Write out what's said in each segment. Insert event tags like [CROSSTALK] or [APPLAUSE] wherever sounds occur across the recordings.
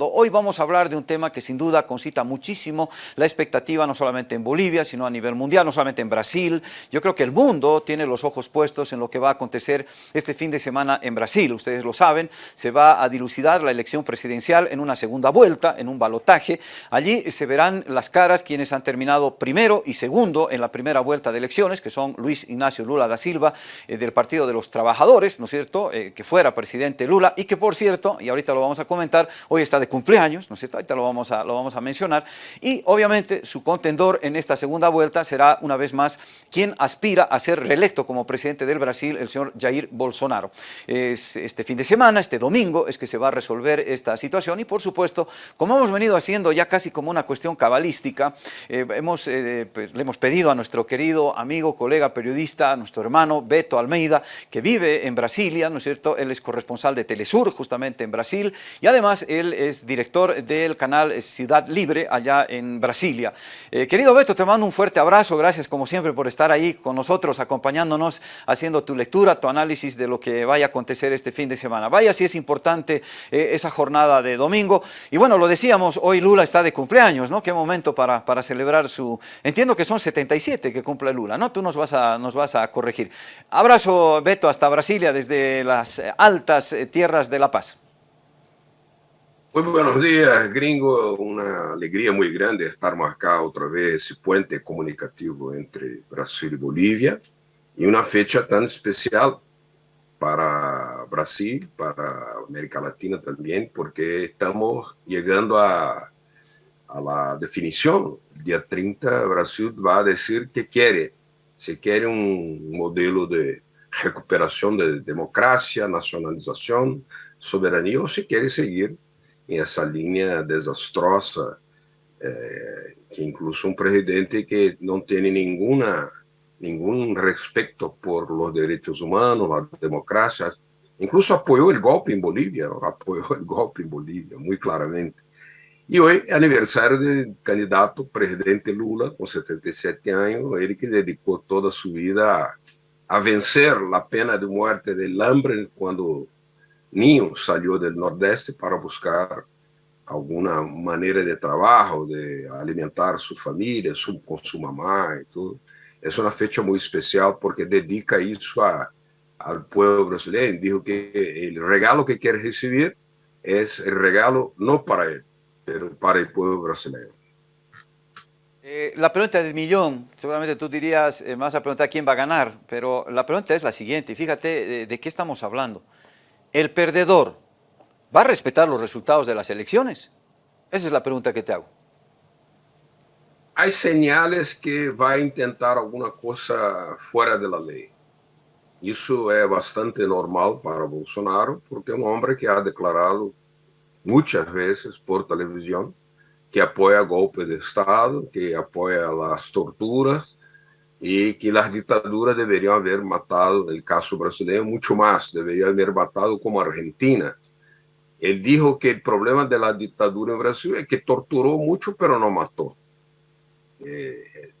Hoy vamos a hablar de un tema que sin duda concita muchísimo la expectativa no solamente en Bolivia, sino a nivel mundial, no solamente en Brasil. Yo creo que el mundo tiene los ojos puestos en lo que va a acontecer este fin de semana en Brasil. Ustedes lo saben, se va a dilucidar la elección presidencial en una segunda vuelta, en un balotaje. Allí se verán las caras quienes han terminado primero y segundo en la primera vuelta de elecciones, que son Luis Ignacio Lula da Silva, eh, del Partido de los Trabajadores, ¿no es cierto?, eh, que fuera presidente Lula y que por cierto, y ahorita lo vamos a comentar, hoy está de cumpleaños, ¿no es cierto? Ahorita lo vamos, a, lo vamos a mencionar. Y obviamente su contendor en esta segunda vuelta será una vez más quien aspira a ser reelecto como presidente del Brasil, el señor Jair Bolsonaro. Es este fin de semana, este domingo, es que se va a resolver esta situación y por supuesto, como hemos venido haciendo ya casi como una cuestión cabalística, eh, hemos, eh, pues, le hemos pedido a nuestro querido amigo, colega, periodista, nuestro hermano Beto Almeida, que vive en Brasilia, ¿no es cierto? Él es corresponsal de Telesur, justamente en Brasil, y además él es director del canal Ciudad Libre allá en Brasilia. Eh, querido Beto, te mando un fuerte abrazo, gracias como siempre por estar ahí con nosotros, acompañándonos, haciendo tu lectura, tu análisis de lo que vaya a acontecer este fin de semana. Vaya si es importante eh, esa jornada de domingo. Y bueno, lo decíamos, hoy Lula está de cumpleaños, ¿no? Qué momento para, para celebrar su... Entiendo que son 77 que cumple Lula, ¿no? Tú nos vas a, nos vas a corregir. Abrazo, Beto, hasta Brasilia, desde las altas tierras de La Paz. Muy buenos días, gringo. Una alegría muy grande estar acá otra vez ese puente comunicativo entre Brasil y Bolivia y una fecha tan especial para Brasil, para América Latina también, porque estamos llegando a, a la definición. El día 30 Brasil va a decir que quiere, si quiere un modelo de recuperación de democracia, nacionalización, soberanía, o si quiere seguir essa linha desastrosa, é, que incluso um presidente que não tem nenhuma nenhum respeito por los direitos humanos, a democracia, incluso apoiou o golpe em Bolívia, apoiou o golpe em Bolívia, muito claramente. E hoje é aniversário do candidato presidente Lula, com 77 anos, ele que dedicou toda a sua vida a, a vencer a pena de morte del hambre quando niño salió del Nordeste para buscar alguna manera de trabajo, de alimentar su familia, su, con su mamá y todo. Es una fecha muy especial porque dedica eso a, al pueblo brasileño. Dijo que el regalo que quiere recibir es el regalo no para él, pero para el pueblo brasileño. Eh, la pregunta del millón, seguramente tú dirías, eh, vas a preguntar quién va a ganar, pero la pregunta es la siguiente, fíjate de, de qué estamos hablando el perdedor va a respetar los resultados de las elecciones? Esa es la pregunta que te hago. Hay señales que va a intentar alguna cosa fuera de la ley. Eso es bastante normal para Bolsonaro, porque es un hombre que ha declarado muchas veces por televisión que apoya golpe de Estado, que apoya las torturas, e que as ditaduras deveriam haver matado, no caso brasileiro, muito mais, deveriam haver matado como a Argentina. Ele disse que o problema da ditadura no Brasil é que torturou muito, mas não matou.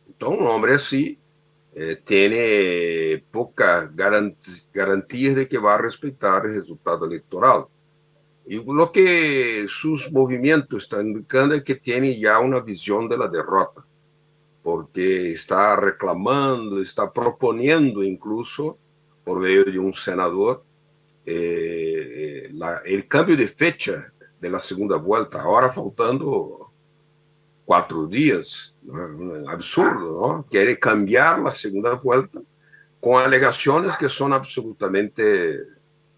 Então, um homem assim tem poucas garantias de que vai respeitar o resultado eleitoral. E o que seus movimentos estão indicando é que tem já uma visão da derrota porque está reclamando, está proponiendo incluso, por medio de un senador, eh, la, el cambio de fecha de la segunda vuelta, ahora faltando cuatro días, absurdo, ¿no? Quiere cambiar la segunda vuelta con alegaciones que son absolutamente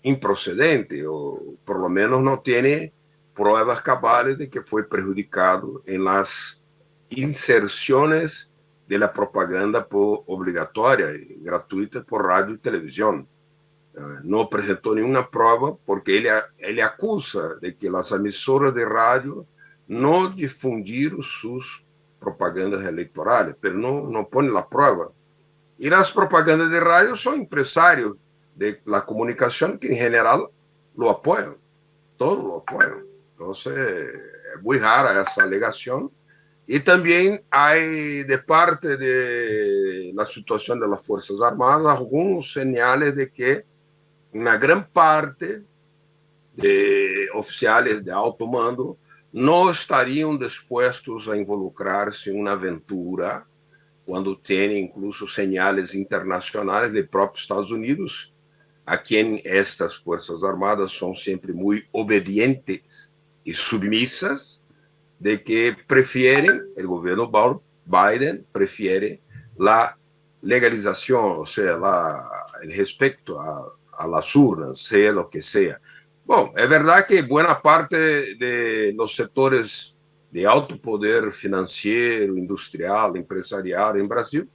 improcedentes, o por lo menos no tiene pruebas cabales de que fue perjudicado en las inserciones de la propaganda por obligatoria y gratuita por radio y televisión. Eh, no presentó ninguna prueba porque él, él acusa de que las emisoras de radio no difundieron sus propagandas electorales, pero no, no pone la prueba. Y las propagandas de radio son empresarios de la comunicación que en general lo apoyan, todos lo apoyan. Entonces, es muy rara esa alegación y también hay de parte de la situación de las Fuerzas Armadas algunos señales de que una gran parte de oficiales de alto mando não estariam dispostos a involucrar-se em uma aventura quando tem incluso señales internacionais de próprios Estados Unidos, a quem estas Forças Armadas são sempre muito obedientes e submissas, de que preferem, o governo Biden prefere a legalização, ou seja, o respeito a, a las urnas, seja o que seja. Bom, é verdade que boa parte de los setores de alto poder financeiro, industrial, empresarial em Brasil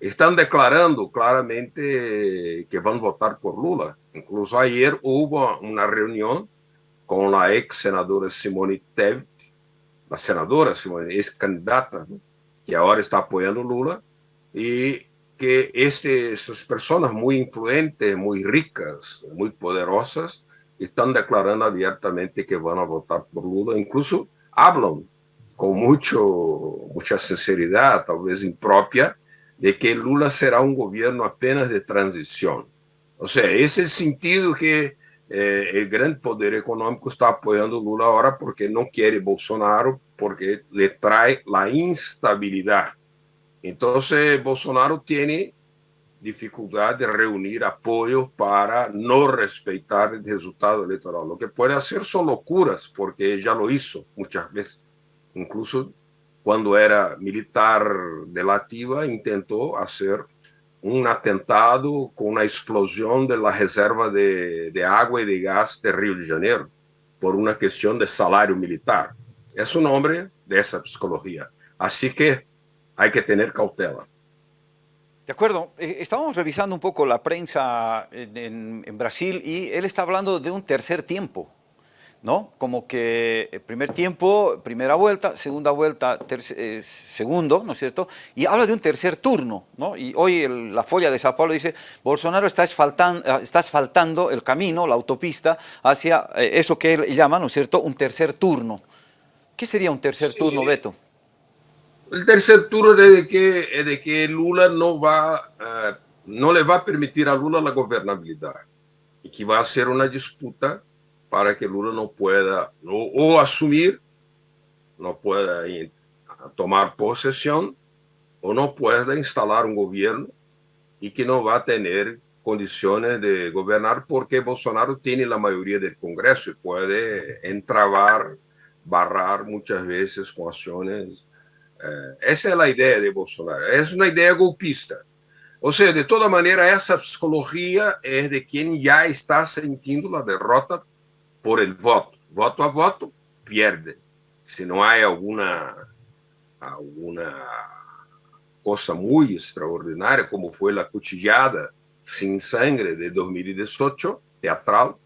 estão declarando claramente que vão votar por Lula. Incluso ayer houve uma reunião com a ex-senadora Simone Tebet, a senadora Simone, ex-candidata, que agora está apoiando Lula, e que este, essas pessoas muito influentes, muito ricas, muito poderosas, estão declarando abertamente que vão votar por Lula, incluso hablam com muito, muita sinceridade, talvez imprópria, de que Lula será um governo apenas de transição. Ou seja, esse é o sentido que eh, o grande poder econômico está apoiando Lula agora porque não quer Bolsonaro, porque lhe traz a instabilidade. Então, Bolsonaro tem dificuldade de reunir apoio para não respeitar o resultado eleitoral. O que pode ser são loucuras, porque já lo hizo muitas vezes. Incluso quando era militar delativa, tentou fazer um atentado com a explosão da reserva de, de água e de gás de Rio de Janeiro, por uma questão de salário militar. É o nome dessa psicologia. Assim que há que ter cautela. De acuerdo, eh, estábamos revisando un poco la prensa en, Brasil y él está hablando de un tercer tiempo, ¿no? Como que el primer tiempo, primera vuelta, segunda vuelta, eh, segundo, ¿no es cierto? Y habla de un tercer turno, ¿no? Y hoy la folla de Sao Paulo dice, Bolsonaro está asfaltando, ah, está asfaltando el camino, la autopista, hacia eh, eso que él llama, ¿no es cierto?, un tercer turno. ¿Qué sería un tercer turno, Beto? El tercer turno es de que, de que Lula no, va, uh, no le va a permitir a Lula la gobernabilidad y que va a ser una disputa para que Lula no pueda o asumir, no pueda tomar posesión o no pueda instalar un gobierno y que no va a tener condiciones de gobernar porque Bolsonaro tiene la mayoría del Congreso y puede entrabar, barrar muchas veces con acciones é, essa é a ideia de Bolsonaro. É uma ideia golpista. Ou seja, de toda maneira, essa psicologia é de quem já está sentindo a derrota por el voto. Voto a voto, perde. Se não há alguma, alguma coisa muito extraordinária, como foi a cuchillada sem sangue de 2018, teatral,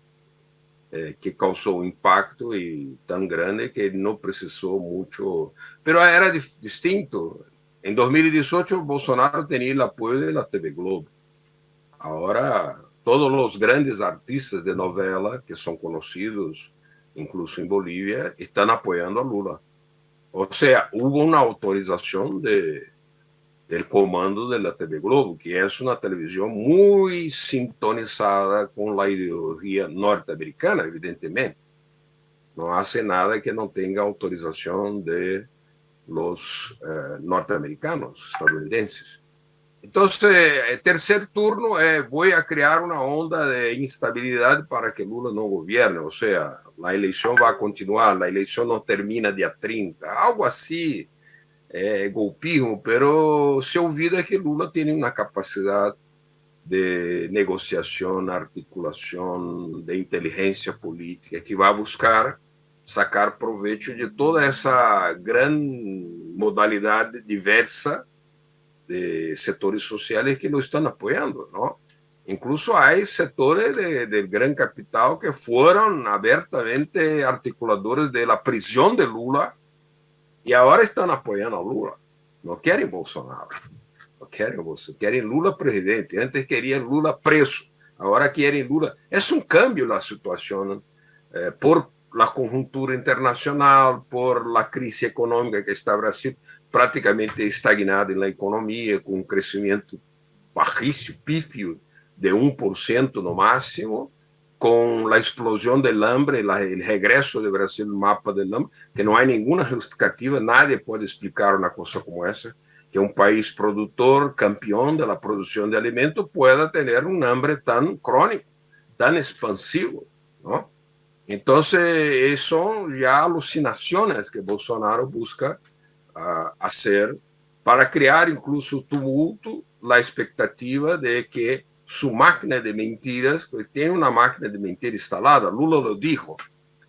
eh, que causou um impacto e tão grande que não precisou muito. Mas era distinto. Em 2018, Bolsonaro tinha o apoio da TV Globo. Agora, todos os grandes artistas de novela que são conhecidos, incluso em Bolívia, estão apoiando a Lula. Ou seja, houve uma autorização de del comando de la TV Globo, que es una televisión muy sintonizada con la ideología norteamericana, evidentemente. No hace nada que no tenga autorización de los eh, norteamericanos, estadounidenses. Entonces, el tercer turno es voy a crear una onda de instabilidad para que Lula no gobierne, o sea, la elección va a continuar, la elección no termina día 30, algo así é, golpismo, pero se olvida que Lula tem uma capacidade de negociação, articulação, de inteligência política, que vai buscar sacar proveito de toda essa grande modalidade diversa de setores sociais que lo estão apoiando, não? Incluso há setores do grande capital que foram abertamente articuladores da prisão de Lula e agora estão apoiando a Lula. Não querem Bolsonaro. Não querem Bolsonaro. Querem Lula presidente. Antes queriam Lula preso. Agora querem Lula. É um câmbio na situação eh, por la conjuntura internacional, por la crise econômica que está Brasil praticamente estagnada na economia, com um crescimento baixíssimo, pífio, de 1% no máximo, con la explosión del hambre, la, el regreso de Brasil al mapa del hambre, que no hay ninguna justificativa, nadie puede explicar una cosa como esa, que un país productor, campeón de la producción de alimentos, pueda tener un hambre tan crónico, tan expansivo, ¿no? Entonces, son ya alucinaciones que Bolsonaro busca uh, hacer para crear incluso tumulto, la expectativa de que su máquina de mentiras, pues tiene una máquina de mentiras instalada, Lula lo dijo,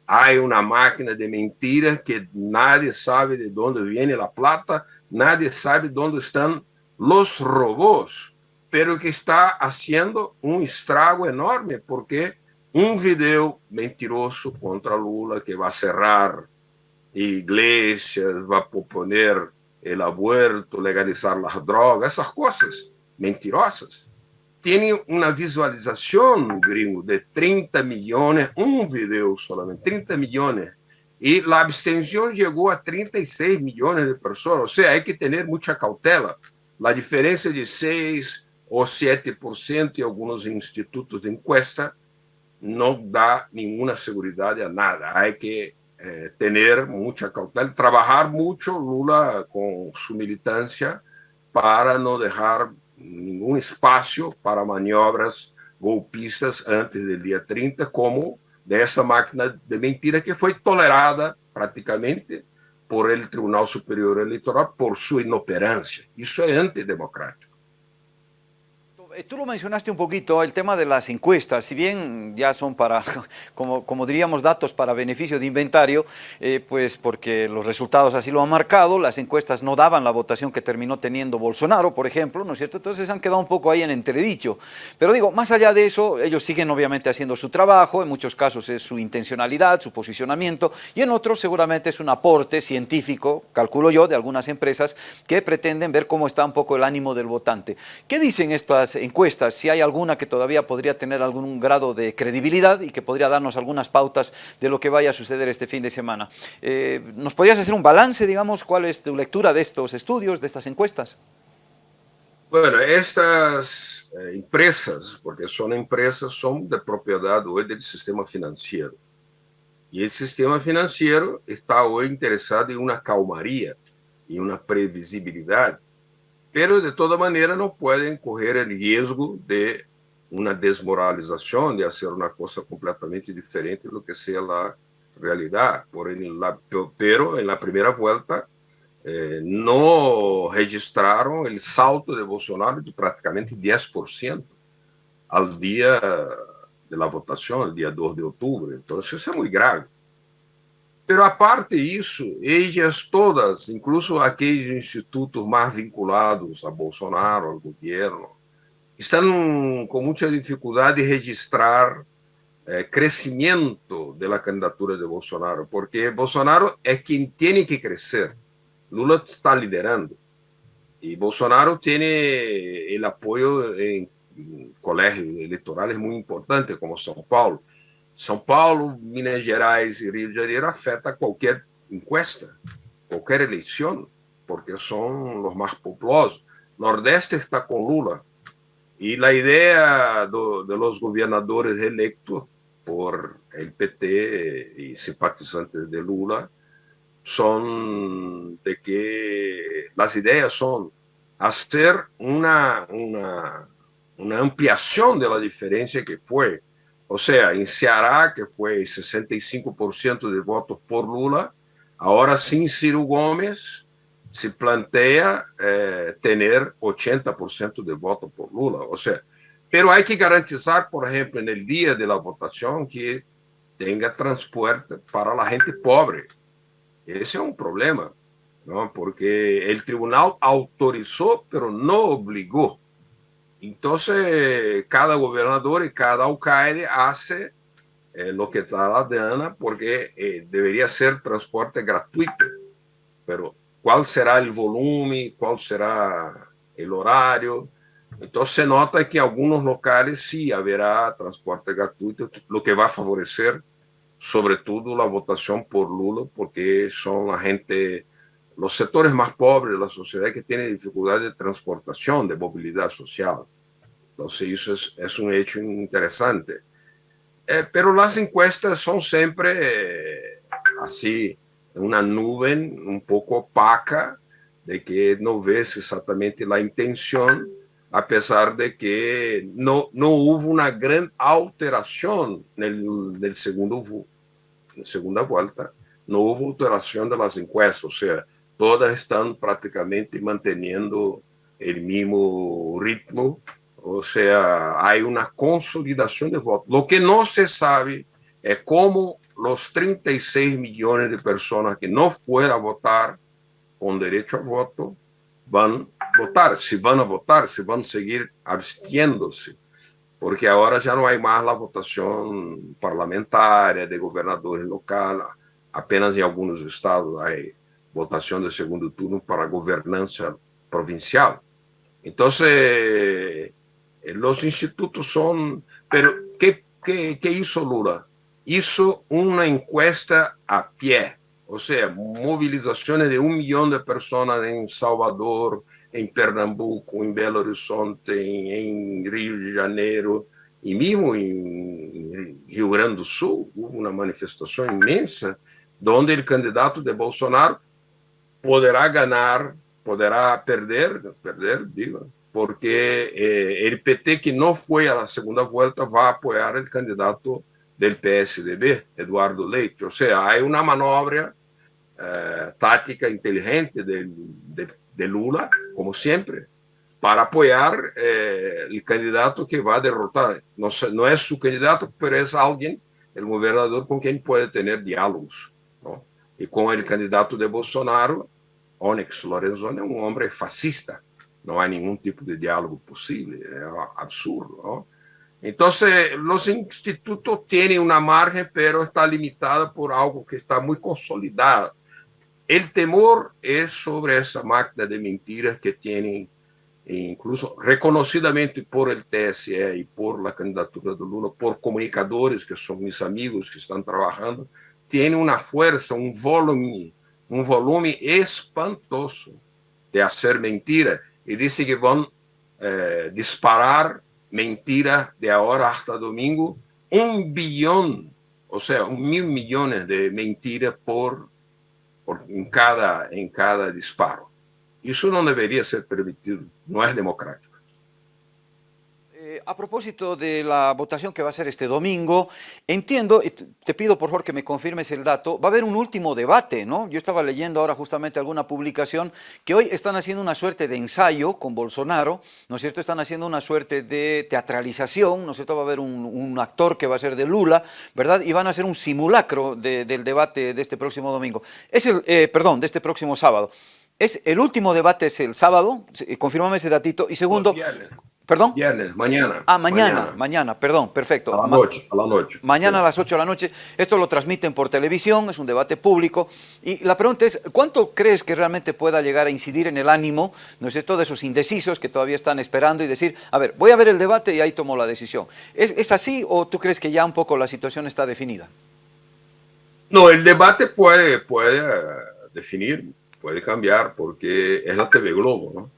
hay una máquina de mentiras que nadie sabe de dónde viene la plata, nadie sabe dónde están los robots, pero que está haciendo un estrago enorme porque un video mentiroso contra Lula que va a cerrar iglesias, va a proponer el aborto, legalizar las drogas, esas cosas mentirosas. Tiene una visualización, gringo, de 30 millones, un video solamente, 30 millones. Y la abstención llegó a 36 millones de personas. O sea, hay que tener mucha cautela. La diferencia de 6 o 7% en algunos institutos de encuesta no da ninguna seguridad a nada. Hay que eh, tener mucha cautela, trabajar mucho Lula con su militancia para no dejar ningún espacio para maniobras golpistas antes del día 30, como de esa máquina de mentira que fue tolerada prácticamente por el Tribunal Superior Electoral por su inoperancia. Eso es antidemocrático. Eh, tú lo mencionaste un poquito, el tema de las encuestas, si bien ya son para, [LAUGHS] como, diríamos, datos para beneficio de inventario, eh, pues porque los resultados así lo han marcado, las encuestas no daban la votación que terminó teniendo Bolsonaro, por ejemplo, ¿no es cierto? Entonces han quedado un poco ahí en entredicho. Pero digo, más allá de eso, ellos siguen obviamente haciendo su trabajo, en muchos casos es su intencionalidad, su posicionamiento, y en otros seguramente es un aporte científico, calculo yo, de algunas empresas que pretenden ver cómo está un poco el ánimo del votante. ¿Qué dicen estas si hay alguna que todavía podría tener algún grado de credibilidad y que podría darnos algunas pautas de lo que vaya a suceder este fin de semana. Eh, ¿Nos podrías hacer un balance, digamos, cuál es tu lectura de estos estudios, de estas encuestas? Bueno, estas eh, empresas, porque son empresas, son de propiedad hoy del sistema financiero. Y el sistema financiero está hoy interesado en una calmaría y una previsibilidad pero de toda manera no pueden coger el riesgo de una desmoralización, de hacer una cosa completamente diferente de lo que sea la realidad. Por en la, pero en la primera vuelta eh, no registraron el salto de Bolsonaro de prácticamente 10% al día de la votación, el día 2 de octubre. Entonces es muy grave. Pero aparte disso, elas todas, incluso aqueles institutos mais vinculados a Bolsonaro, ao governo, estão com muita dificuldade de registrar eh, crescimento da candidatura de Bolsonaro, porque Bolsonaro é quem tem que crescer. Lula está liderando. E Bolsonaro tem o apoio em colégios eleitorais muito importantes, como São Paulo. São Paulo, Minas Gerais e Rio de Janeiro afeta qualquer encuesta, qualquer eleição, porque são os mais populosos. Nordeste está com Lula. E a ideia do, de los governadores eleitos por el PT e simpatizantes de Lula são de que as ideias são fazer uma, uma, uma ampliação da diferença que foi ou seja, em Ceará, que foi 65% de votos por Lula, agora sim Ciro Gomes se planteia eh, ter 80% de votos por Lula. Ou seja, pero há que garantizar, por exemplo, no dia da votação, que tenha transporte para a gente pobre. Esse é um problema, não? porque o tribunal autorizou, pero não obrigou. Entonces, cada gobernador y cada alcalde hace eh, lo que está la gana porque eh, debería ser transporte gratuito. Pero, ¿cuál será el volumen? ¿Cuál será el horario? Entonces, se nota que en algunos locales sí habrá transporte gratuito, lo que va a favorecer sobre todo la votación por Lula, porque son la gente, los sectores más pobres la sociedad que tienen dificultad de transportación, de movilidad social. Entonces, eso es, es un hecho interesante. Eh, pero las encuestas son siempre eh, así, una nube un poco opaca de que no ves exactamente la intención, a pesar de que no, no hubo una gran alteración en el, el segundo, en segunda vuelta, no hubo alteración de las encuestas, o sea, todas están prácticamente manteniendo el mismo ritmo, o sea, hay una consolidación de votos. Lo que no se sabe es cómo los 36 millones de personas que no fueron a votar con derecho a voto van a votar, si van a votar, si van a seguir abstiéndose, porque ahora ya no hay más la votación parlamentaria de gobernadores locales, apenas en algunos estados hay votación de segundo turno para gobernanza provincial. Entonces, eh, los institutos. Pero, ¿qué, qué, qué hizo Lula? Hizo una encuesta a pie, o sea, movilizaciones de un millón de personas en Salvador, en Pernambuco, en Belo Horizonte, en, en Rio de Janeiro, y mismo en Rio Grande do Sul, hubo una manifestación inmensa donde el candidato de Bolsonaro podrá ganar, podrá perder, perder, digo, porque eh, el PT que no fue a la segunda vuelta va a apoyar el candidato del PSDB, Eduardo Leite. O sea, hay una maniobra eh, táctica inteligente de, de, de, Lula, como siempre, para apoyar eh, el candidato que va a derrotar. No, no, es su candidato, pero es alguien, el gobernador, con quien puede tener diálogos. ¿no? Y con el candidato de Bolsonaro, Onyx Lorenzoni é um homem fascista, não há nenhum tipo de diálogo possível, é absurdo. ¿no? Então, os institutos têm uma margem, pero está limitada por algo que está muito consolidado. O temor é sobre essa máquina de mentiras que tem, incluso reconhecidamente por el TSE e por la candidatura do Lula, por comunicadores que são meus amigos que estão trabalhando, tem uma força, um volume um volume espantoso de fazer mentira e disse que vão eh, disparar mentira de agora hasta domingo um bilhão, ou seja, um mil milhões de mentiras por, por em cada em cada disparo. Isso não deveria ser permitido, não é democrático. A propósito de la votación que va a ser este domingo, entiendo, y te pido por favor que me confirmes el dato, va a haber un último debate, ¿no? Yo estaba leyendo ahora justamente alguna publicación que hoy están haciendo una suerte de ensayo con Bolsonaro, ¿no es cierto? Están haciendo una suerte de teatralización, ¿no es cierto? Va a haber un, actor que va a ser de Lula, ¿verdad? Y van a hacer un simulacro del debate de este próximo domingo. Es el, eh, perdón, de este próximo sábado. Es, el último debate es el sábado, confirmame ese datito. Y segundo, ¿Perdón? Viernes, mañana. Ah, mañana, mañana, perdón, perfecto. A la noche, a la noche. Mañana a las 8 de la noche. Esto lo transmiten por televisión, es un debate público. Y la pregunta es, ¿cuánto crees que realmente pueda llegar a incidir en el ánimo, no sé, todos esos indecisos que todavía están esperando y decir, a ver, voy a ver el debate y ahí tomo la decisión? ¿Es, ¿Es así o tú crees que ya un poco la situación está definida? No, el debate puede, puede eh, definir, puede cambiar, porque es la TV Globo, ¿no?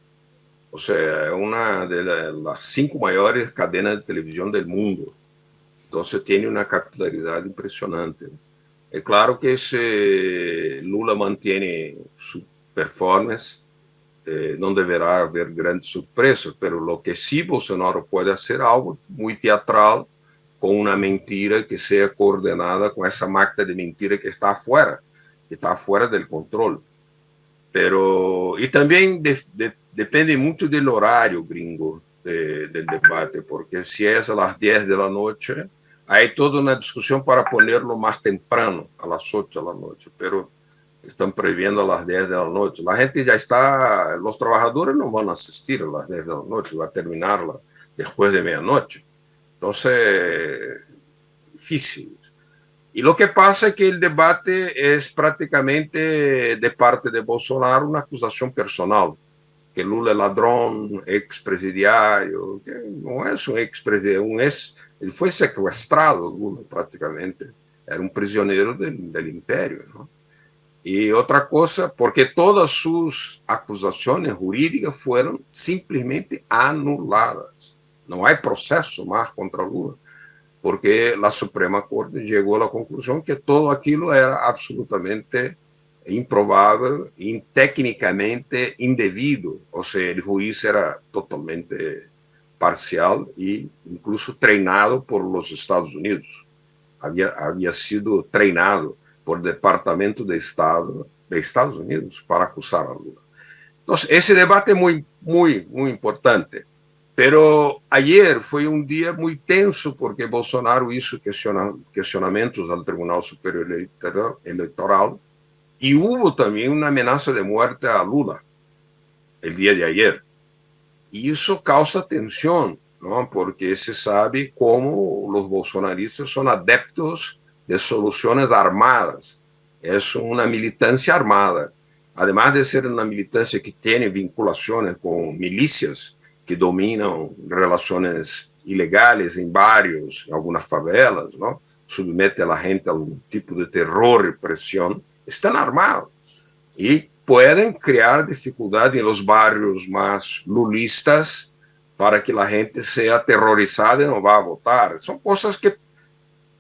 O sea, es una de las cinco mayores cadenas de televisión del mundo. Entonces tiene una capilaridad impresionante. Es claro que si Lula mantiene su performance, eh, no deberá haber grandes sorpresas, pero lo que sí Bolsonaro puede hacer algo muy teatral, con una mentira que sea coordinada con esa máquina de mentira que está afuera, que está fuera del control. Pero, y también de, de depende muito do horário gringo de, del debate, porque se é a las 10 de la noche, hay toda uma discussão para ponerlo mais temprano, a las 8 de la noche, pero estão previendo a las 10 de la noche. La gente já está, los trabajadores no van a asistir a las 10 de la noche, va a terminarla después de medianoche. Entonces, difícil. Y lo que pasa es que el debate es prácticamente de parte de Bolsonaro una acusación personal que Lula é ladrão, ex-presidiário, não é um ex-presidiário, um ex, ele foi sequestrado, Lula, praticamente, era um prisioneiro do, do império. Não? E outra coisa, porque todas suas acusações jurídicas foram simplesmente anuladas. Não há processo mais contra Lula. Porque la Suprema Corte llegó a la conclusión que todo aquello era absolutamente improbable y técnicamente indebido, o sea, el juiz era totalmente parcial e incluso treinado por los Estados Unidos. Había, había sido treinado por Departamento de Estado de Estados Unidos para acusar a Lula. Entonces, ese debate es muy, muy, muy importante. Pero ayer foi um dia muito tenso porque Bolsonaro hizo questionamentos ao Tribunal Superior Eleitoral e houve também uma ameaça de morte a Lula el dia de ayer. E isso causa tensão, não? porque se sabe como os bolsonaristas são adeptos de soluções armadas. É uma militância armada. Además de ser uma militância que tem vinculações com milícias, que dominam relações ilegais em bairros, em algumas favelas, não? submete a gente a um tipo de terror e pressão, estão armados e podem criar dificuldade nos bairros mais lulistas para que a gente seja aterrorizada e não vá votar. São coisas que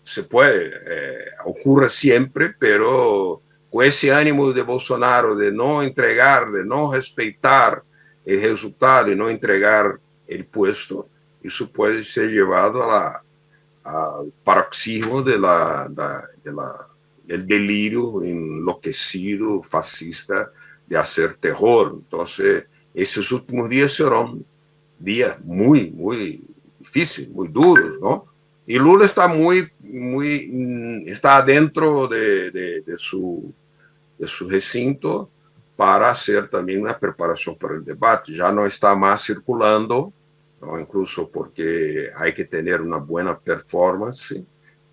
se pode, eh, ocorre sempre, pero com esse ânimo de Bolsonaro de não entregar, de não respeitar el resultado y no entregar el puesto, eso puede ser llevado a la, al paroxismo de la, de la, del delirio enloquecido, fascista, de hacer terror. Entonces, esos últimos días serán días muy, muy difíciles, muy duros, ¿no? Y Lula está muy, muy, está dentro de, de, de su, de su recinto, para hacer também uma preparação para o debate. Já não está mais circulando, não, incluso porque há que ter uma boa performance.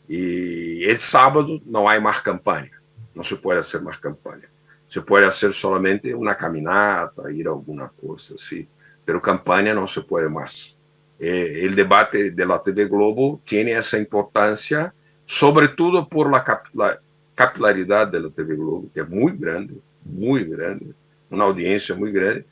E el sábado não há mais campanha, não se pode fazer mais campanha. Se pode fazer somente uma caminata, ir a alguma coisa assim, mas campanha não se pode mais. Eh, o debate da TV Globo tem essa importância, sobretudo por la capilaridade da TV Globo, que é muito grande, muy grande, una audiencia muy grande,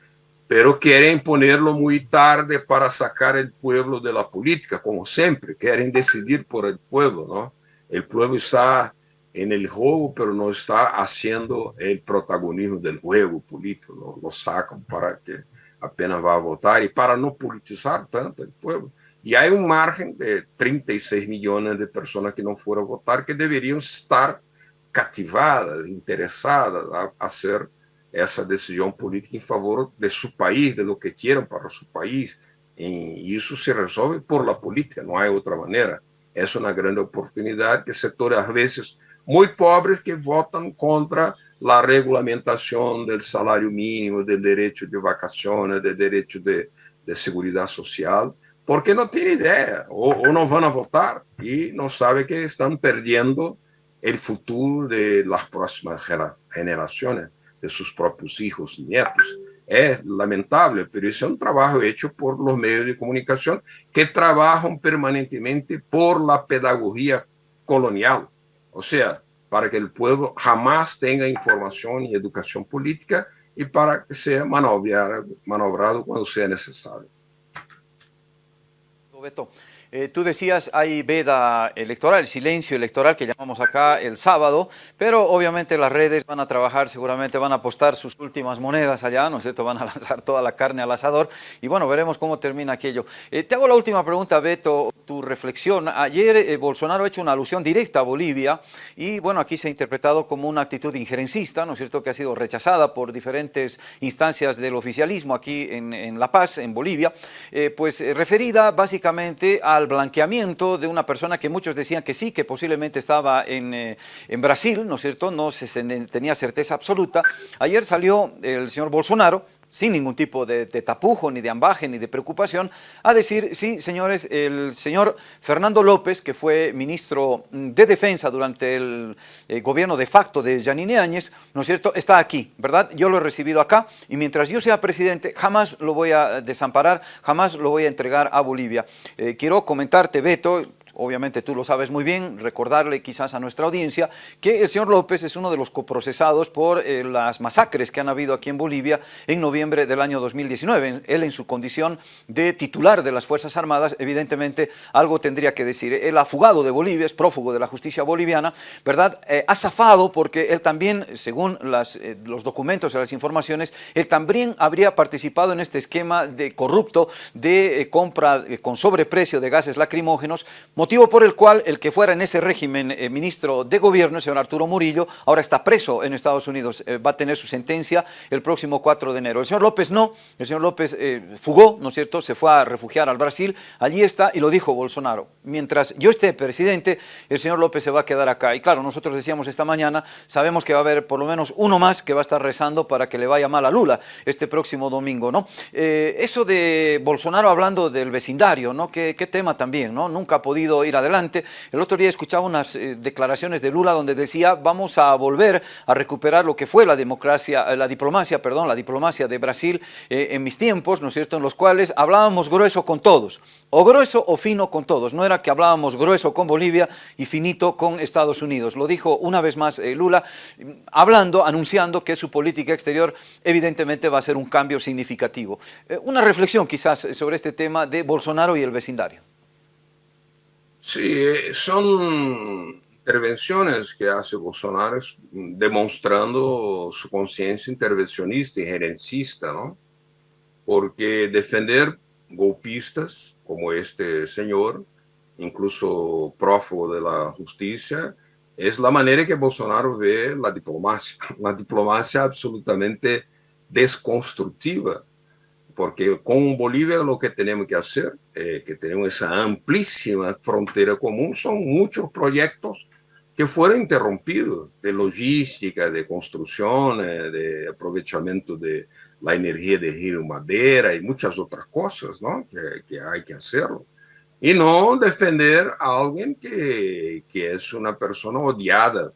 pero quieren ponerlo muy tarde para sacar el pueblo de la política, como siempre, quieren decidir por el pueblo, ¿no? El pueblo está en el juego, pero no está haciendo el protagonismo del juego político, lo, lo sacan para que apenas a votar y para no politizar tanto el pueblo. Y hay un margen de 36 millones de personas que no fueron a votar que deberían estar cativadas, interessadas a, hacer essa decisão política em favor de seu país, de lo que queiram para seu país. E isso se resolve por la política, não há outra maneira. É uma grande oportunidade que setores, às vezes, muito pobres que votam contra a regulamentação do salário mínimo, do direito de vacações, do direito de, de segurança social, porque não têm ideia, ou, ou não vão votar e não sabem que estão perdendo el futuro de las próximas generaciones, de sus propios hijos nietos. Es lamentable, pero es un trabajo hecho por los medios de comunicación que trabajan permanentemente por la pedagogía colonial. O sea, para que el pueblo jamás tenga información y educación política y para que sea manobrado, cuando sea necesario. Roberto. Eh, tú decías, hay veda electoral, el silencio electoral que llamamos acá el sábado, pero obviamente las redes van a trabajar, seguramente van a apostar sus últimas monedas allá, ¿no es cierto? [LAUGHS] Van a lanzar toda la carne al asador y bueno, veremos cómo termina aquello. Eh, te hago la última pregunta, Beto, tu reflexión. Ayer eh, Bolsonaro ha hecho una alusión directa a Bolivia y bueno, aquí se ha interpretado como una actitud injerencista, ¿no es cierto? Que ha sido rechazada por diferentes instancias del oficialismo aquí en, en La Paz, en Bolivia, pues referida básicamente a blanqueamiento de una persona que muchos decían que sí, que posiblemente estaba en, eh, en Brasil, ¿no es cierto? No se tenía certeza absoluta. Ayer salió el señor Bolsonaro, sin ningún tipo de, tapujo, ni de ambaje, ni de preocupación, a decir, sí, señores, el señor Fernando López, que fue ministro de Defensa durante el, gobierno de facto de Janine Áñez, ¿no es cierto?, está aquí, ¿verdad? Yo lo he recibido acá y mientras yo sea presidente jamás lo voy a desamparar, jamás lo voy a entregar a Bolivia. Eh, quiero comentarte, Beto, obviamente tú lo sabes muy bien, recordarle quizás a nuestra audiencia que el señor López es uno de los coprocesados por eh, las masacres que han habido aquí en Bolivia en noviembre del año 2019. Él en su condición de titular de las Fuerzas Armadas, evidentemente algo tendría que decir. Él ha fugado de Bolivia, es prófugo de la justicia boliviana, ¿verdad? Eh, ha zafado porque él también, según eh, los documentos y las informaciones, él también habría participado en este esquema de corrupto de compra con sobreprecio de gases lacrimógenos, motivo por el cual el que fuera en ese régimen eh, ministro de gobierno, el señor Arturo Murillo, ahora está preso en Estados Unidos, eh, va a tener su sentencia el próximo 4 de enero. El señor López no, el señor López eh, fugó, ¿no es cierto?, se fue a refugiar al Brasil, allí está y lo dijo Bolsonaro. Mientras yo esté presidente, el señor López se va a quedar acá. Y claro, nosotros decíamos esta mañana, sabemos que va a haber por lo menos uno más que va a estar rezando para que le vaya mal a Lula este próximo domingo, ¿no? eso de Bolsonaro hablando del vecindario, ¿no? Qué, qué tema también, ¿no? Nunca ha podido ir adelante. El otro día escuchaba unas eh, declaraciones de Lula donde decía vamos a volver a recuperar lo que fue la democracia, eh, la diplomacia, perdón, la diplomacia de Brasil eh, en mis tiempos, ¿no es cierto?, en los cuales hablábamos grueso con todos, o grueso o fino con todos, no era que hablábamos grueso con Bolivia y finito con Estados Unidos. Lo dijo una vez más Lula, hablando, anunciando que su política exterior evidentemente va a ser un cambio significativo. una reflexión quizás sobre este tema de Bolsonaro y el vecindario. Sí, son intervenciones que hace Bolsonaro demostrando su conciencia intervencionista y gerencista, ¿no? Porque defender golpistas como este señor, incluso prófugo de la justicia, es la manera que Bolsonaro ve la diplomacia, [LAUGHS] la diplomacia absolutamente desconstructiva porque con Bolivia lo que tenemos que hacer, eh, que tenemos esa amplísima frontera común, son muchos proyectos que fueron interrumpidos de logística, de construcción, de aprovechamiento de la energía de río madera y muchas otras cosas ¿no? que, que hay que hacerlo. Y no defender a alguien que, que es una persona odiada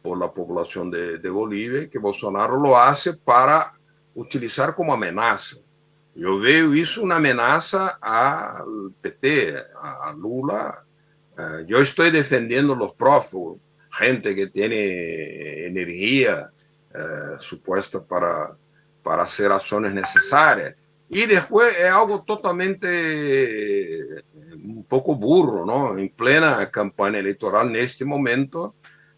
por la población de, de Bolivia, que Bolsonaro lo hace para utilizar como amenaza. Eu vejo isso uma ameaça ao PT, a Lula. Eu estou defendendo os prófugos, gente que tem energia eh, suposta para, para hacer ações necessárias. E depois é algo totalmente um pouco burro, não? em plena campanha eleitoral, neste momento,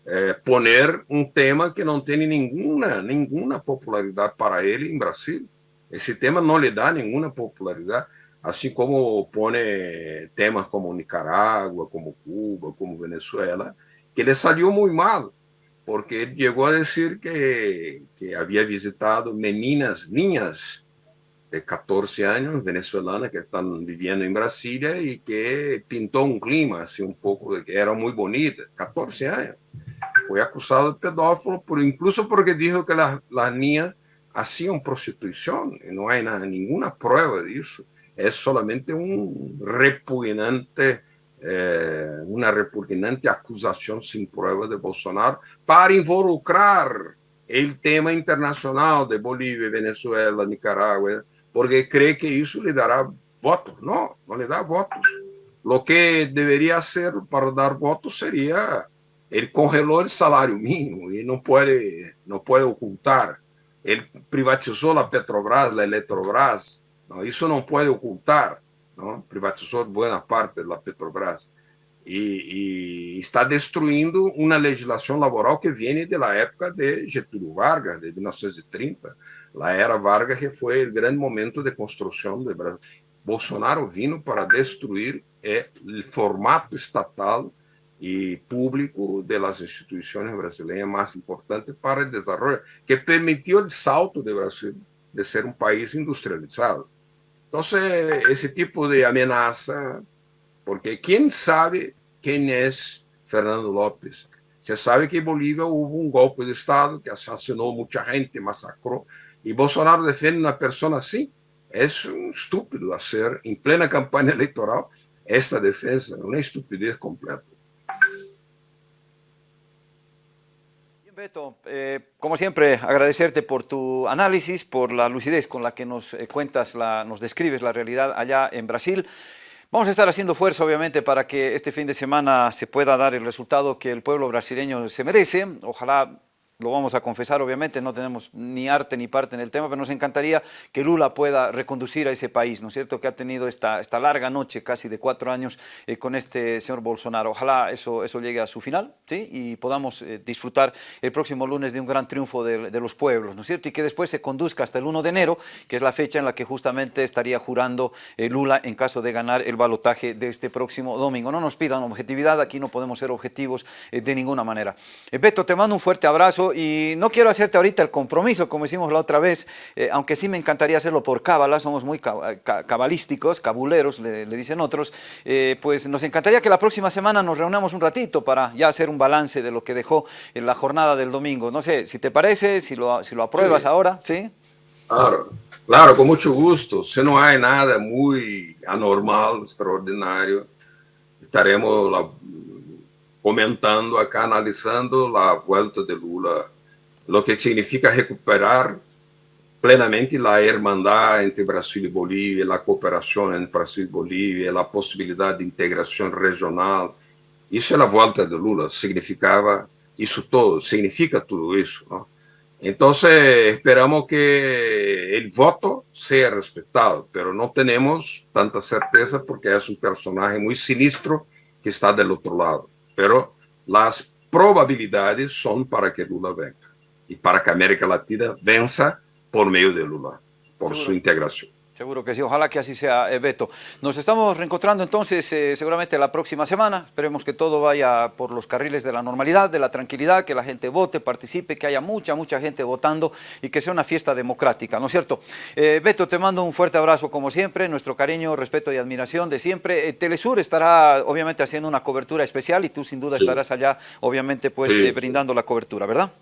eh, poner um tema que não tem nenhuma, nenhuma popularidade para ele em Brasil. Esse tema não lhe dá nenhuma popularidade, assim como põe temas como Nicarágua, como Cuba, como Venezuela, que ele saiu muito mal, porque ele chegou a dizer que, que havia visitado meninas, niñas de 14 anos, venezuelanas, que estão vivendo em Brasília e que pintou um clima, assim, um pouco, de que eram muito bonitas, 14 anos. Foi acusado de pedófilo, por, incluso porque dijo que las niñas hacían prostitución y no hay nada, ninguna prueba de eso. Es solamente un repugnante, eh, una repugnante acusación sin prueba de Bolsonaro para involucrar el tema internacional de Bolivia, Venezuela, Nicaragua, porque cree que eso le dará votos. No, no le da votos. Lo que debería hacer para dar votos sería, él congeló el salario mínimo y no puede, no puede ocultar ele privatizou a Petrobras, a Eletrobras, não, isso não pode ocultar, não? privatizou boa parte da Petrobras e, e, está destruindo uma legislação laboral que vem da época de Getúlio Vargas, de 1930, a era Vargas que foi o grande momento de construção do Brasil. Bolsonaro vindo para destruir o formato estatal y público de las instituciones brasileñas más importantes para el desarrollo, que permitió el salto de Brasil de ser un país industrializado. Entonces, ese tipo de amenaza, porque ¿quién sabe quién es Fernando López? Se sabe que en Bolivia hubo un golpe de Estado que asesinó mucha gente, masacró, y Bolsonaro defiende una persona así. Es un estúpido hacer en plena campaña [LAUGHS] electoral esta defensa, una estupidez completa. Eh, como siempre, agradecerte por tu análisis, por la lucidez con la que nos eh, cuentas, nos describes la realidad allá en Brasil. Vamos a estar haciendo fuerza, obviamente, para que este fin de semana se pueda dar el resultado que el pueblo brasileño se merece. Ojalá lo vamos a confesar, obviamente, no tenemos ni arte ni parte en el tema, pero nos encantaría que Lula pueda reconducir a ese país, ¿no es cierto?, que ha tenido esta, esta larga noche, casi de cuatro años, eh, con este señor Bolsonaro. Ojalá eso, eso llegue a su final, ¿sí?, y podamos eh, disfrutar el próximo lunes de un gran triunfo de, los pueblos, ¿no es cierto?, y que después se conduzca hasta el 1 de enero, que es la fecha en la que justamente estaría jurando eh, Lula en caso de ganar el balotaje de este próximo domingo. No nos pidan objetividad, aquí no podemos ser objetivos de ninguna manera. Beto, te mando un fuerte abrazo y no quiero hacerte ahorita el compromiso, como hicimos la otra vez, eh, aunque sí me encantaría hacerlo por cábala, somos muy cabalísticos, cabuleros, le, le dicen otros, eh, pues nos encantaría que la próxima semana nos reunamos un ratito para ya hacer un balance de lo que dejó en la jornada del domingo. No sé, si te parece, si lo, si lo apruebas sí. ahora, ¿sí? Claro, claro, con mucho gusto. Si no hay nada muy anormal, extraordinario, estaremos la, comentando acá, analizando la vuelta de Lula, lo que significa recuperar plenamente la hermandad entre Brasil y Bolivia, la cooperación entre Brasil y Bolivia, la posibilidad de integración regional. Isso é a volta de Lula, significava isso todo, significa tudo isso. ¿no? Então, esperamos que o voto seja respeitado, mas não temos tanta certeza porque é um personagem muito sinistro que está do outro lado. Pero las probabilidades son para que Lula venga y para que América Latina venza por medio de Lula, por su integración. Seguro que sí, ojalá que así sea, eh, Beto. Nos estamos reencontrando entonces eh, seguramente la próxima semana. Esperemos que todo vaya por los carriles de la normalidad, de la tranquilidad, que la gente vote, participe, que haya mucha, mucha gente votando y que sea una fiesta democrática, ¿no es cierto? Eh, Beto, te mando un fuerte abrazo como siempre, nuestro cariño, respeto y admiración de siempre. Telesur estará obviamente haciendo una cobertura especial y tú sin duda sí. estarás allá, obviamente, pues sí. brindando la cobertura, ¿verdad?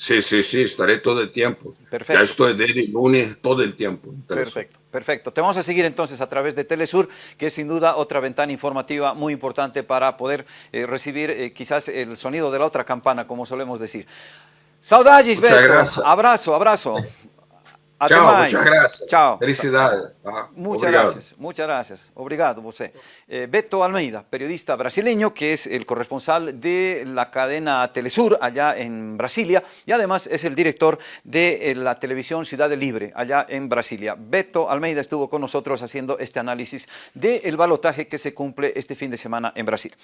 Sí, sí, sí, estaré todo el tiempo. Perfecto. Ya estoy el lunes todo el tiempo. Perfecto, perfecto. Te vamos a seguir entonces a través de Telesur, que es sin duda otra ventana informativa muy importante para poder eh, recibir eh, quizás el sonido de la otra campana, como solemos decir. Saudades, Beto. Abrazo, abrazo. [LAUGHS] Até Tchau, mais. muchas gracias. Tchau. Felicidade. Ah, muchas obrigado. gracias, muchas gracias. Obrigado, você. Eh, Beto Almeida, periodista brasileño, que es el corresponsal de la cadena Telesur allá en Brasilia y además es el director de eh, la televisión Ciudad Libre allá en Brasilia. Beto Almeida estuvo con nosotros haciendo este análisis del balotaje que se cumple este fin de semana en Brasil.